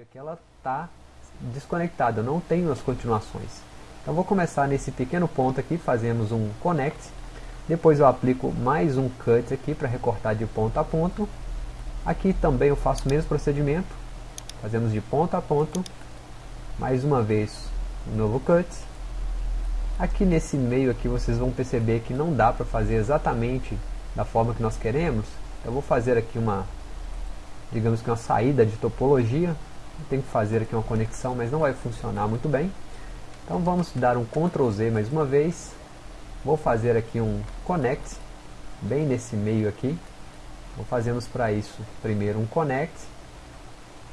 aqui ela está desconectada, eu não tenho as continuações. Então vou começar nesse pequeno ponto aqui, fazemos um connect, depois eu aplico mais um cut aqui para recortar de ponto a ponto. Aqui também eu faço o mesmo procedimento, fazemos de ponto a ponto, mais uma vez um novo cut. Aqui nesse meio aqui vocês vão perceber que não dá para fazer exatamente da forma que nós queremos. Eu vou fazer aqui uma digamos que uma saída de topologia. Tem que fazer aqui uma conexão, mas não vai funcionar muito bem. Então vamos dar um Ctrl Z mais uma vez. Vou fazer aqui um connect, bem nesse meio aqui. Vou fazermos para isso primeiro um connect.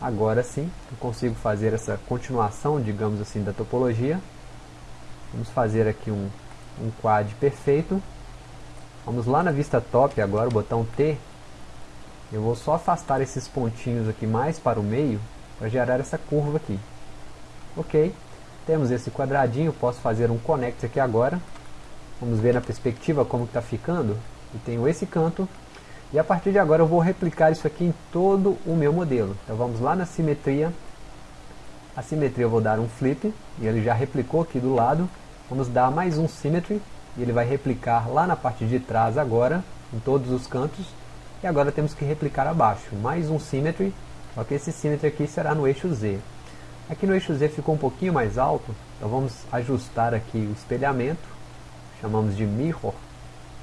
Agora sim, eu consigo fazer essa continuação, digamos assim, da topologia. Vamos fazer aqui um, um quad perfeito. Vamos lá na vista top agora, o botão T eu vou só afastar esses pontinhos aqui mais para o meio para gerar essa curva aqui. Ok, temos esse quadradinho, posso fazer um connect aqui agora. Vamos ver na perspectiva como está ficando. E tenho esse canto. E a partir de agora eu vou replicar isso aqui em todo o meu modelo. Então vamos lá na simetria. A simetria eu vou dar um flip, e ele já replicou aqui do lado. Vamos dar mais um symmetry, e ele vai replicar lá na parte de trás agora, em todos os cantos. E agora temos que replicar abaixo, mais um symmetry, só que esse symmetry aqui será no eixo Z. Aqui no eixo Z ficou um pouquinho mais alto, então vamos ajustar aqui o espelhamento, chamamos de mirror,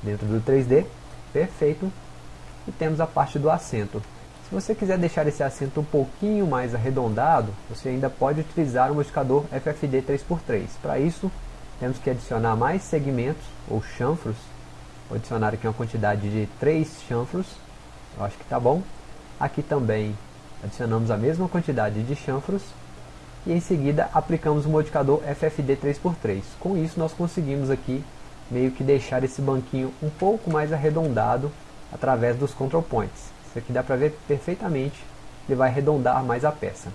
dentro do 3D, perfeito, e temos a parte do assento. Se você quiser deixar esse assento um pouquinho mais arredondado, você ainda pode utilizar o modificador FFD 3x3. Para isso, temos que adicionar mais segmentos, ou chanfros, Vou adicionar aqui uma quantidade de 3 chanfros eu acho que está bom. Aqui também adicionamos a mesma quantidade de chanfros e em seguida aplicamos o modificador FFD 3x3. Com isso nós conseguimos aqui meio que deixar esse banquinho um pouco mais arredondado através dos control points. Isso aqui dá para ver perfeitamente, ele vai arredondar mais a peça.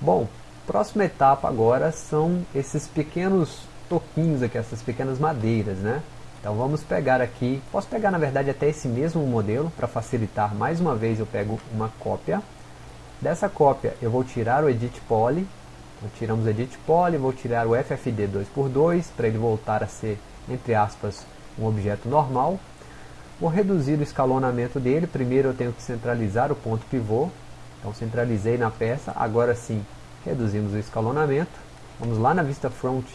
Bom, próxima etapa agora são esses pequenos toquinhos aqui, essas pequenas madeiras, né? Então vamos pegar aqui, posso pegar na verdade até esse mesmo modelo, para facilitar, mais uma vez eu pego uma cópia. Dessa cópia eu vou tirar o Edit Poly, então, tiramos o Edit Poly, vou tirar o FFD 2x2, para ele voltar a ser, entre aspas, um objeto normal. Vou reduzir o escalonamento dele, primeiro eu tenho que centralizar o ponto pivô, então centralizei na peça, agora sim reduzimos o escalonamento. Vamos lá na vista front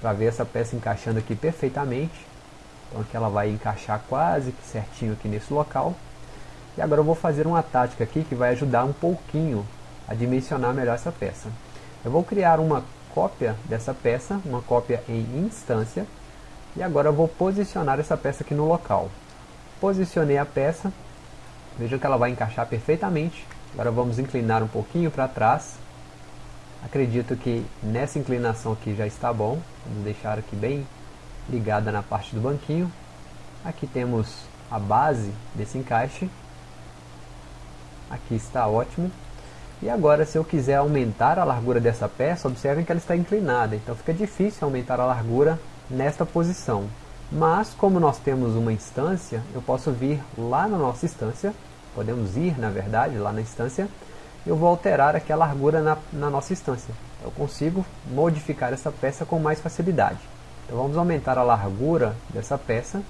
para ver essa peça encaixando aqui perfeitamente. Então aqui ela vai encaixar quase que certinho aqui nesse local. E agora eu vou fazer uma tática aqui que vai ajudar um pouquinho a dimensionar melhor essa peça. Eu vou criar uma cópia dessa peça, uma cópia em instância. E agora eu vou posicionar essa peça aqui no local. Posicionei a peça. Veja que ela vai encaixar perfeitamente. Agora vamos inclinar um pouquinho para trás. Acredito que nessa inclinação aqui já está bom. Vamos deixar aqui bem ligada na parte do banquinho. Aqui temos a base desse encaixe. Aqui está ótimo. E agora se eu quiser aumentar a largura dessa peça, observem que ela está inclinada, então fica difícil aumentar a largura nesta posição. Mas como nós temos uma instância, eu posso vir lá na nossa instância, podemos ir na verdade lá na instância, eu vou alterar aqui a largura na, na nossa instância. Eu consigo modificar essa peça com mais facilidade. Então vamos aumentar a largura dessa peça.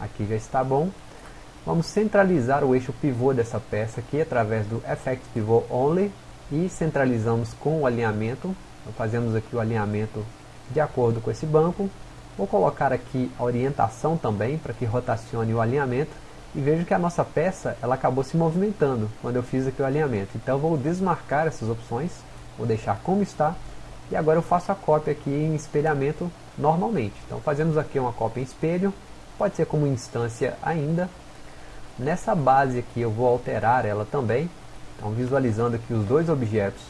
Aqui já está bom. Vamos centralizar o eixo pivô dessa peça aqui através do Effect Pivot Only e centralizamos com o alinhamento. Então fazemos aqui o alinhamento de acordo com esse banco. Vou colocar aqui a orientação também para que rotacione o alinhamento e vejo que a nossa peça ela acabou se movimentando quando eu fiz aqui o alinhamento. Então vou desmarcar essas opções, vou deixar como está e agora eu faço a cópia aqui em espelhamento normalmente. Então fazemos aqui uma cópia em espelho, pode ser como instância ainda. Nessa base aqui eu vou alterar ela também. Então visualizando aqui os dois objetos,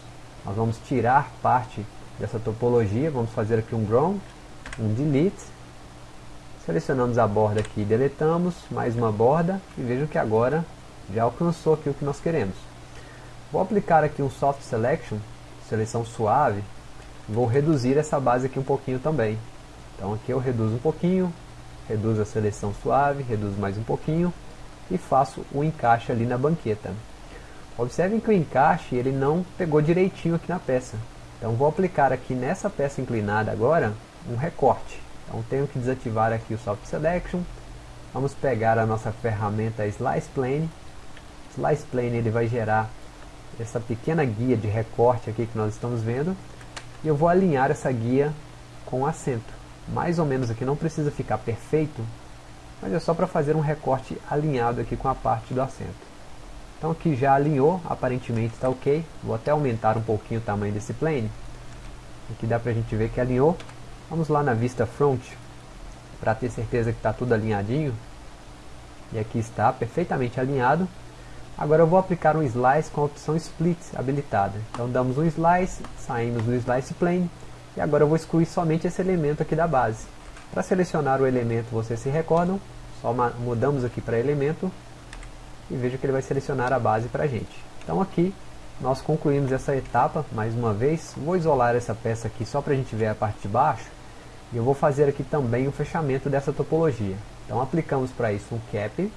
nós vamos tirar parte dessa topologia, vamos fazer aqui um ground, um delete. Selecionamos a borda aqui e deletamos, mais uma borda, e vejam que agora já alcançou aqui o que nós queremos. Vou aplicar aqui um Soft Selection, seleção suave, vou reduzir essa base aqui um pouquinho também. Então aqui eu reduzo um pouquinho, reduzo a seleção suave, reduzo mais um pouquinho e faço o encaixe ali na banqueta. Observem que o encaixe ele não pegou direitinho aqui na peça. Então vou aplicar aqui nessa peça inclinada agora um recorte. Então tenho que desativar aqui o Soft Selection. Vamos pegar a nossa ferramenta Slice Plane. Slice Plane ele vai gerar essa pequena guia de recorte aqui que nós estamos vendo. E eu vou alinhar essa guia com o acento. Mais ou menos aqui, não precisa ficar perfeito, mas é só para fazer um recorte alinhado aqui com a parte do acento. Então aqui já alinhou, aparentemente está ok. Vou até aumentar um pouquinho o tamanho desse plane. Aqui dá para a gente ver que alinhou. Vamos lá na vista front, para ter certeza que está tudo alinhadinho. E aqui está perfeitamente alinhado. Agora eu vou aplicar um slice com a opção split habilitada. Então damos um slice, saímos do slice plane. E agora eu vou excluir somente esse elemento aqui da base. Para selecionar o elemento, vocês se recordam, só mudamos aqui para elemento e veja que ele vai selecionar a base para a gente. Então aqui nós concluímos essa etapa, mais uma vez, vou isolar essa peça aqui só para a gente ver a parte de baixo, e eu vou fazer aqui também o fechamento dessa topologia. Então aplicamos para isso um cap,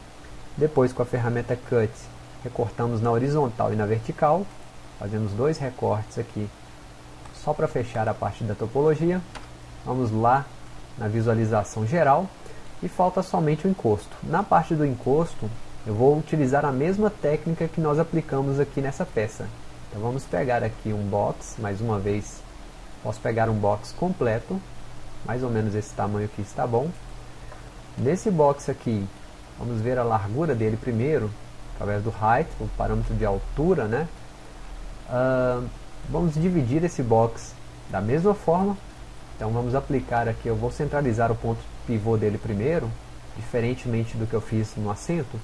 depois com a ferramenta Cut, recortamos na horizontal e na vertical, fazemos dois recortes aqui, só para fechar a parte da topologia, vamos lá na visualização geral, e falta somente o encosto. Na parte do encosto, eu vou utilizar a mesma técnica que nós aplicamos aqui nessa peça. Então vamos pegar aqui um box, mais uma vez, posso pegar um box completo, mais ou menos esse tamanho aqui está bom. Nesse box aqui, vamos ver a largura dele primeiro, através do height, o parâmetro de altura, né? Uh, vamos dividir esse box da mesma forma, então vamos aplicar aqui, eu vou centralizar o ponto pivô dele primeiro, diferentemente do que eu fiz no assento,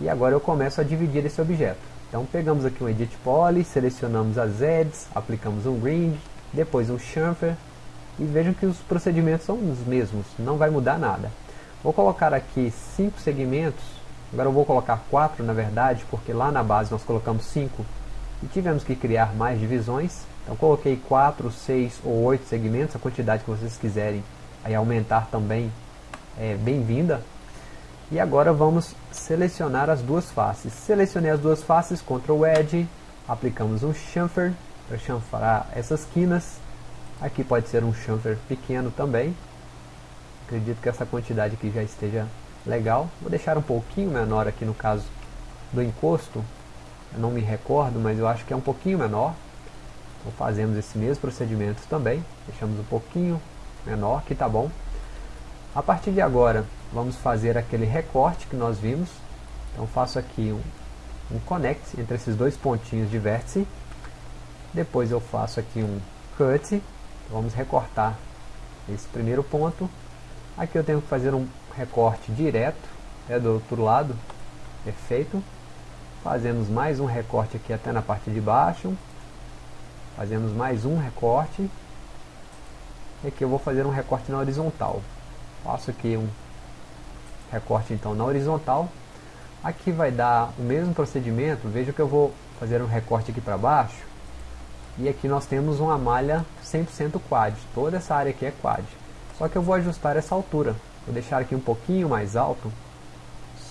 e agora eu começo a dividir esse objeto. Então pegamos aqui um Edit Poly, selecionamos as edges, aplicamos um Ring, depois um Chamfer, e vejam que os procedimentos são os mesmos, não vai mudar nada. Vou colocar aqui cinco segmentos, agora eu vou colocar quatro na verdade, porque lá na base nós colocamos cinco e tivemos que criar mais divisões. Então coloquei 4, 6 ou 8 segmentos, a quantidade que vocês quiserem aí aumentar também é bem-vinda. E agora vamos selecionar as duas faces. Selecionei as duas faces, Ctrl Edge, aplicamos um chamfer para chanfrar essas quinas. Aqui pode ser um chamfer pequeno também. Acredito que essa quantidade aqui já esteja legal. Vou deixar um pouquinho menor aqui no caso do encosto. Eu não me recordo, mas eu acho que é um pouquinho menor. Então fazemos esse mesmo procedimento também. Deixamos um pouquinho menor, que está bom. A partir de agora, vamos fazer aquele recorte que nós vimos. Então faço aqui um, um connect entre esses dois pontinhos de vértice. Depois eu faço aqui um cut. Vamos recortar esse primeiro ponto. Aqui eu tenho que fazer um recorte direto é do outro lado. Perfeito. Fazemos mais um recorte aqui até na parte de baixo. Fazemos mais um recorte. E aqui eu vou fazer um recorte na horizontal. Faço aqui um recorte então na horizontal. Aqui vai dar o mesmo procedimento, veja que eu vou fazer um recorte aqui para baixo. E aqui nós temos uma malha 100% quad, toda essa área aqui é quad. Só que eu vou ajustar essa altura, vou deixar aqui um pouquinho mais alto,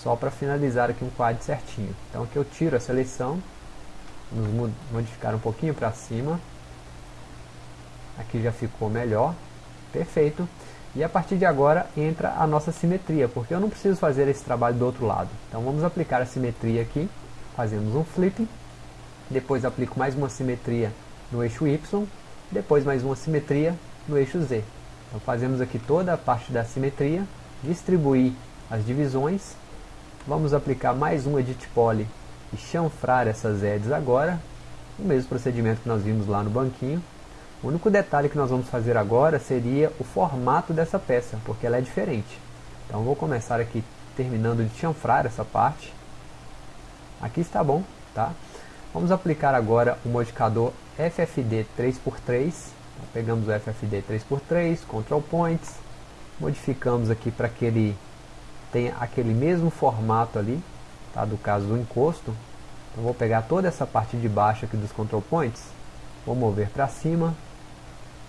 só para finalizar aqui um quad certinho. Então aqui eu tiro a seleção, modificar um pouquinho para cima. Aqui já ficou melhor, perfeito. E a partir de agora entra a nossa simetria, porque eu não preciso fazer esse trabalho do outro lado. Então vamos aplicar a simetria aqui, fazemos um flip, depois aplico mais uma simetria no eixo Y, depois mais uma simetria no eixo Z. Então fazemos aqui toda a parte da simetria, distribuir as divisões, vamos aplicar mais um Edit Poly e chanfrar essas edges agora, o mesmo procedimento que nós vimos lá no banquinho, o único detalhe que nós vamos fazer agora seria o formato dessa peça, porque ela é diferente. Então vou começar aqui terminando de chanfrar essa parte. Aqui está bom, tá? Vamos aplicar agora o modificador FFD 3x3. Então, pegamos o FFD 3x3, Control Points, modificamos aqui para que ele tenha aquele mesmo formato ali, tá? do caso do encosto. Então vou pegar toda essa parte de baixo aqui dos Control Points, vou mover para cima,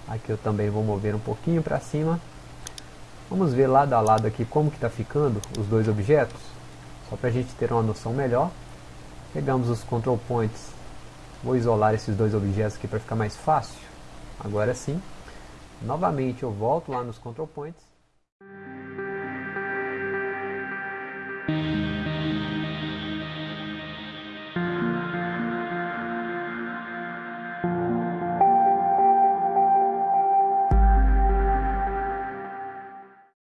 Aqui eu também vou mover um pouquinho para cima. Vamos ver lado a lado aqui como que está ficando os dois objetos. Só para a gente ter uma noção melhor. Pegamos os control points. Vou isolar esses dois objetos aqui para ficar mais fácil. Agora sim. Novamente eu volto lá nos control points